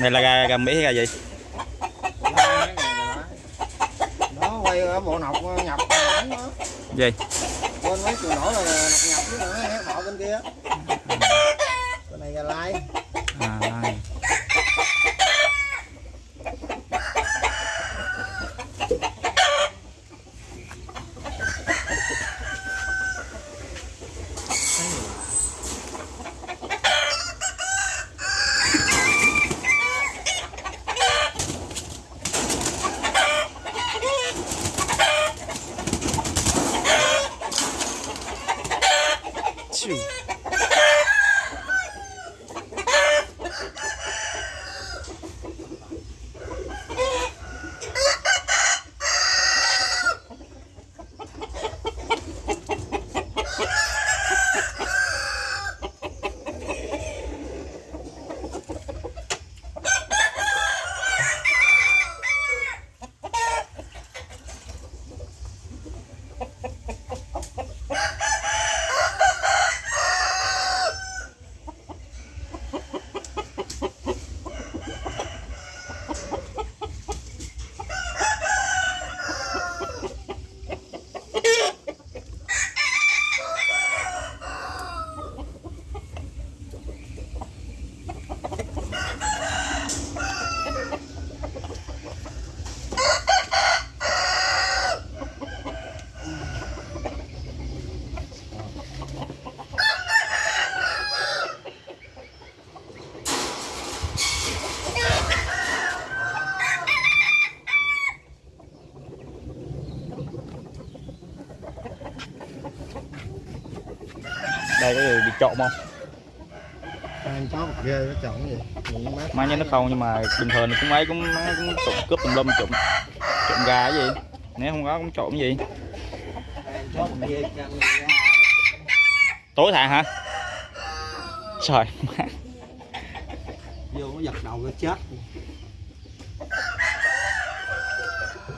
này là gà, gà mỹ hay gà gì? Nó quay ở bộ nọc nhập ảnh đó. Gì? Bên mấy chùa nổi là nọc nhập với nữa bọ bên kia. Cái này gà lai Nhìn mát. Má nhớ nó không nhưng mà bình thường thì cũng ấy cũng má cũng trộm cướp tùm lum trộm trộm gà cái gì. Nếu không có cũng trộm cái gì. Tối thả hả? Trời má. Vô nó giật đầu nó chết.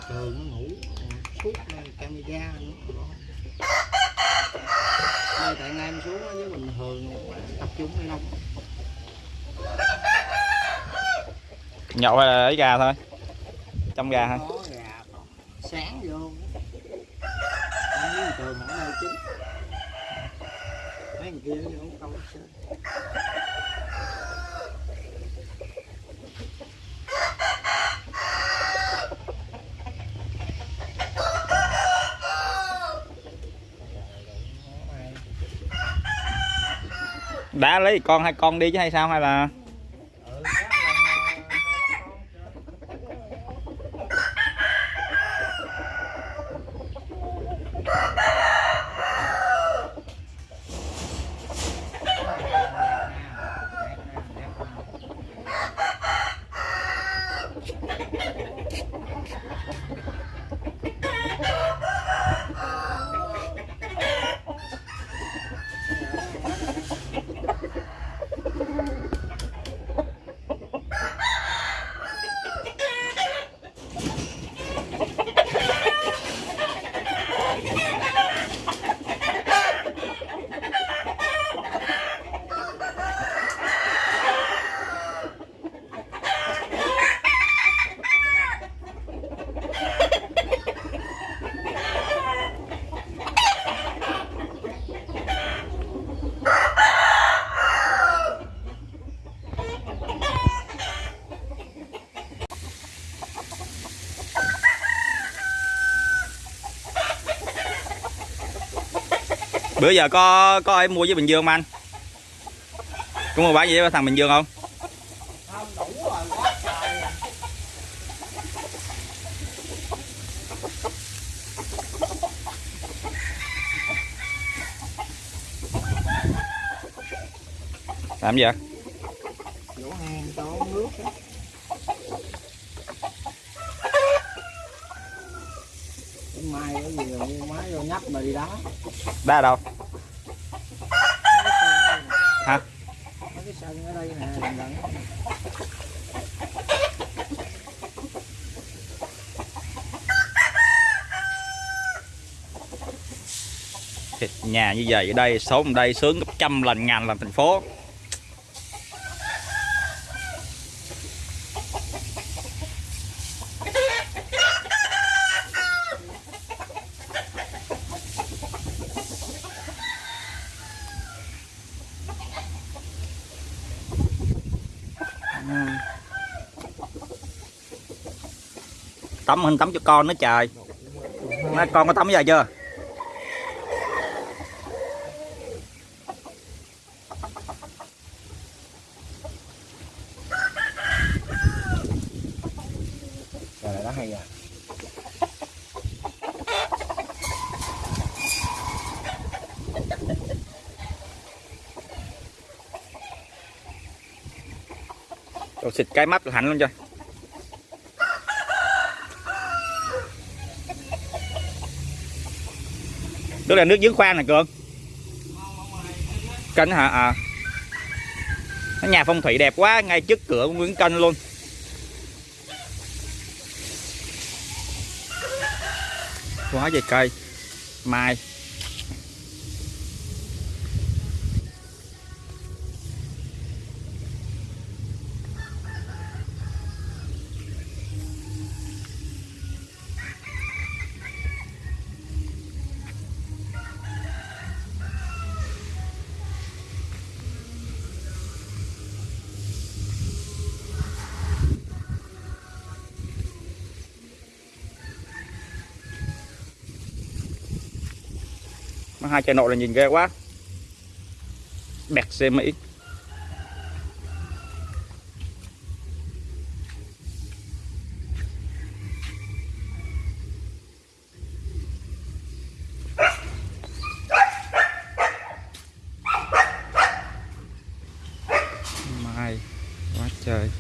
Trời nó ngủ. Suốt camera nữa đây tại nam xuống á, với bình thường tập trung hay không nhậu hay là lấy gà thôi? Trong gà gà sáng vô. Thường ở mấy thằng kia nó không câu hết trơn đã lấy con hai con đi chứ hay sao hay là Ừ, chắc là hai con chứ bữa giờ có có ai mua với bình dương không anh? Có mua bán gì với thằng bình dương không? Không đủ rồi quá trời làm gì vậy? Vỗ hàng cho nước á. Mai cái gì rồi mua máy vô nhấp mà đi đá. Đá đâu? Hả? Mấy cái sân ở đây nè gần Thịt nhà như vậy ở đây sống ở đây sướng gấp trăm lần ngàn lần thành phố tắm hình tắm cho con nữa trời. Nói con có tắm giờ chưa? Này nó hay à. Xịt cái mắt hạnh luôn cho Đó là nước giếng khoan này, Cường. Kênh hả? À. Nó nhà phong thủy đẹp quá, Ngay trước cửa của Nguyễn Kênh luôn. Quá trời cây. Mai. Nó hai chai nội là nhìn ghê quá. Bẹt xe Mỹ Mai Quá trời.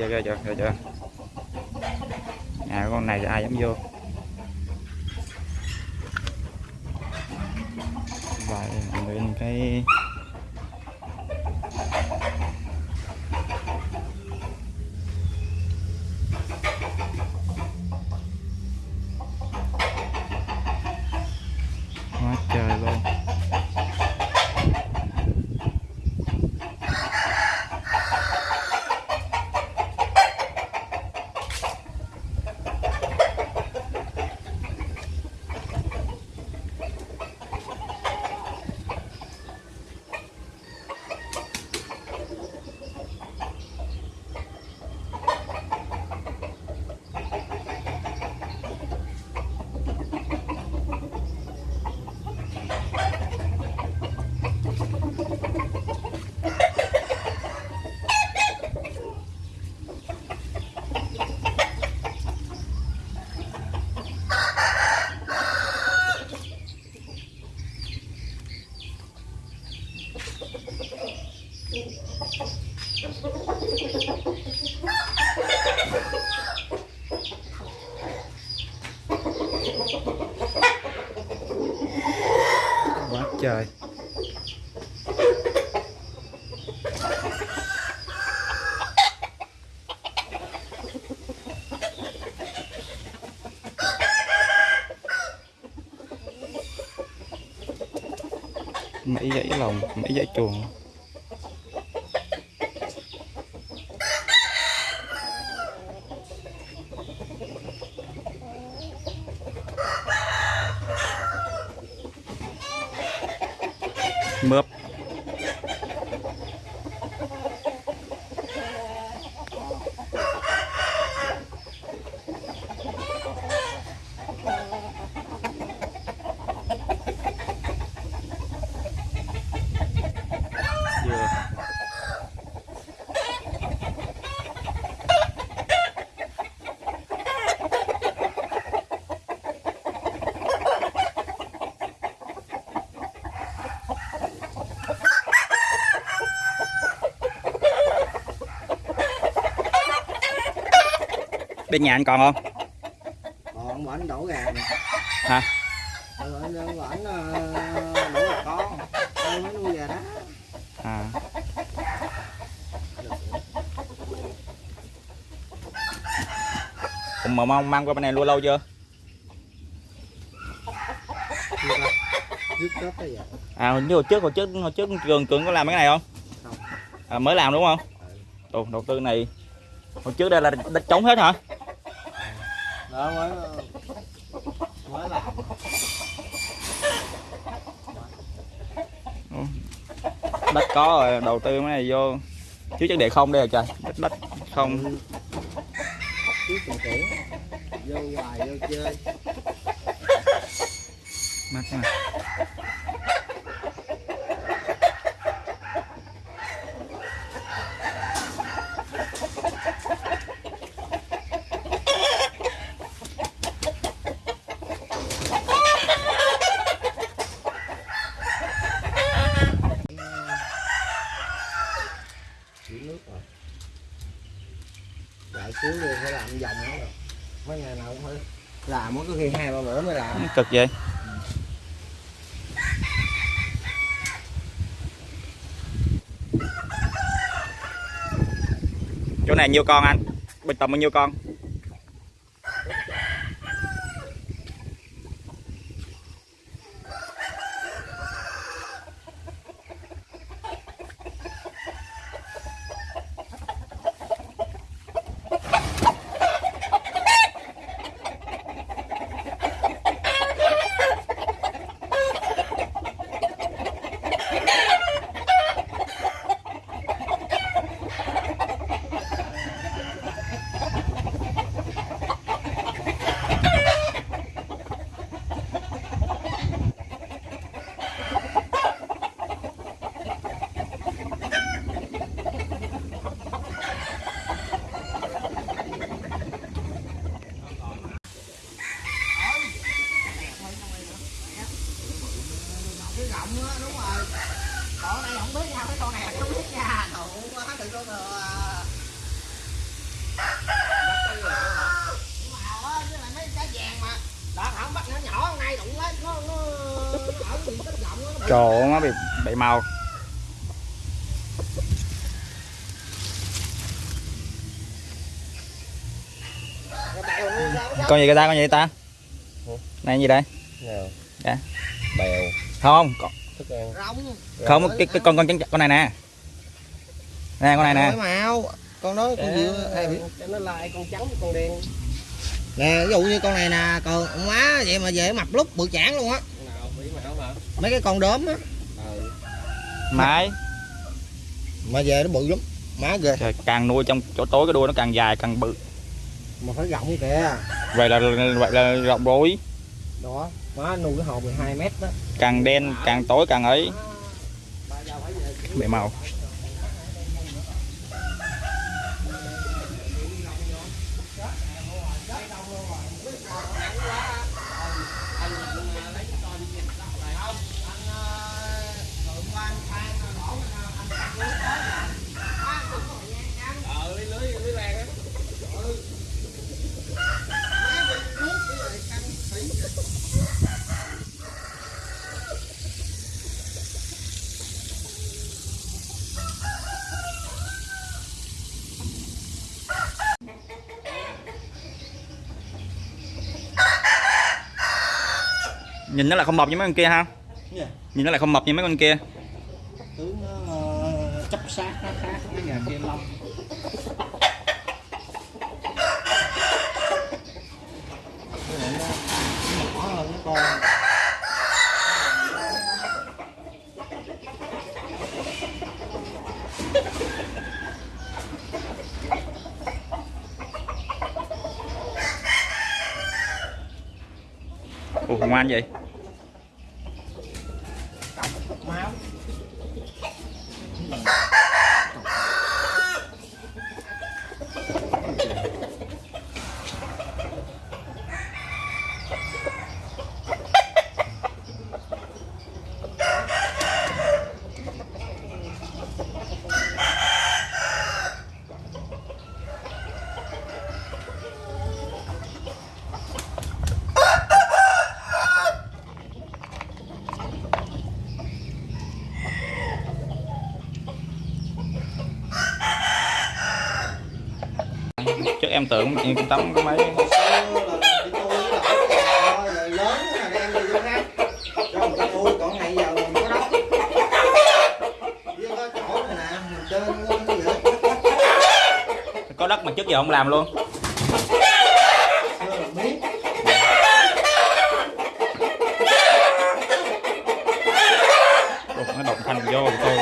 Chưa, ra chưa, ra chưa Nhà con này ai dám vô? Vậy lên cái Quá trời luôn Quá trời. Mấy dãy lòng, mấy dãy chuồng. Mướp bên nhà anh còn không? Còn bển đổ gà nè. Hả? Bển bển đổ gà con đây mới nuôi gà đó. À. Ủa mà mong mang qua bên này luôn lâu chưa? Dứt cấp bây giờ. À hồi trước hồi trước hồi trước cường cường có làm cái này không? Không. à, mới làm đúng không? Ồ, đầu tư này. Hồi trước đây là đất trống hết hả đó mới mới làm đất có rồi đầu tư cái này vô. Chứ chắc để không đây rồi trời? Đất đất không. Chứ tưởng vô hoài vô chơi. Mà chữ nước rồi lại cuối luôn phải làm vòng nữa rồi mấy ngày nào cũng phải làm có khi hai ba bữa mới làm cực vậy? Chỗ này nhiêu con anh? Bình tầm bao nhiêu con cái gọng á đúng rồi con này không biết nha cái con này không biết nha đủ quá đừng có ngờ trời ơi, nó bị bị màu. Con gì cái ta con gì ta? Này gì đây? Dạ. bèo. Không con, thức ăn. Rong không cái, cái con con con con này nè. Nè con này nè. Màu. Con đó con gì? Cho nó lại con trắng con đen. Nè ví dụ như con này nè còn má vậy mà về mập lúc bự chản luôn á. Mấy cái con đốm á. Mái mà về nó bự lắm. Má ghê. Trời, càng nuôi trong chỗ tối cái đuôi nó càng dài càng bự. Mà phải rộng kìa. Vậy là vậy là rộng rối đó má nuôi cái hồ 12 mét đó. Càng đen càng tối càng ấy. Bị màu nhìn nó lại không mập như mấy con kia ha? Dạ. nhìn nó lại không mập như mấy con kia. Tướng nó ờ, chấp sát nó khác với nhà kia con ủa ngoan vậy em tưởng chị tắm có mấy. Có đất mà trước giờ không làm luôn. Nó động thành vô tôi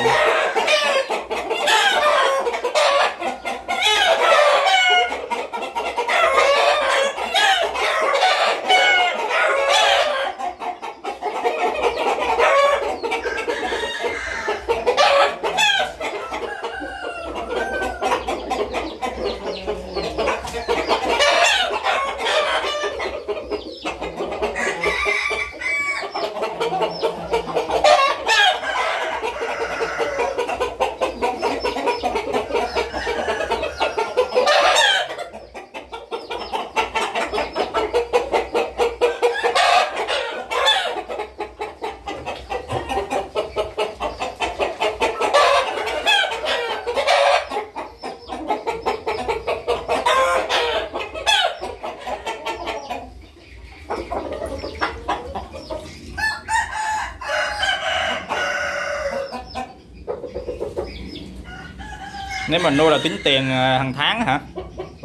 nếu mà nuôi là tính tiền ờ, hàng tháng hả?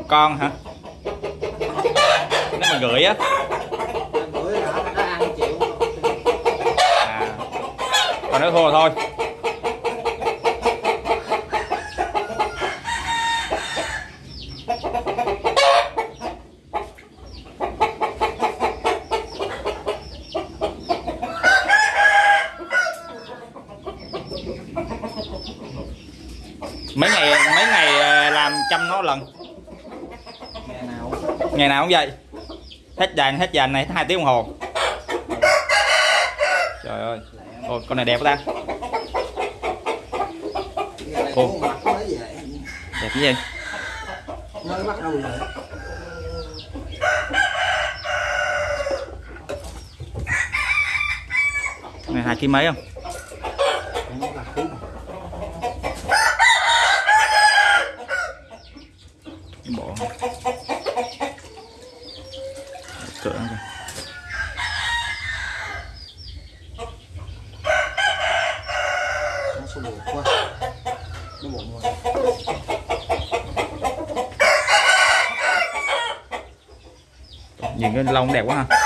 Con hả? Nếu mà gửi á? À. Còn nếu thua thôi mấy ngày mấy ngày ờ, làm chăm nó lần. Ngày nào ngày nào cũng vậy. Hết vàng hết vàng này hai tiếng đồng hồ. Trời ơi. Ôi, con này đẹp quá ta. Ồ. đẹp cái gì? Mới bắt đầu này hai ký mấy không nó là khí cái bộ cỡ nó nó bụng rồi nhìn cái lông đẹp quá ha